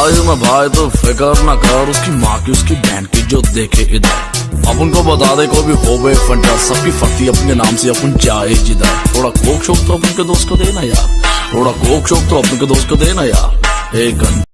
भाई मैं भाई तो फिकर ना कर, उसकी माँ की, उसकी बहन की जो देखे इधर। अपन को बता दे को भी हो गए फंटा, सबकी फटी अपने नाम से, अपन चाहे जिधर। थोड़ा कोक शोक तो अपन के दोस्त को देना यार। थोड़ा कोक शोक तो अपन के दोस्त को देना यार। एक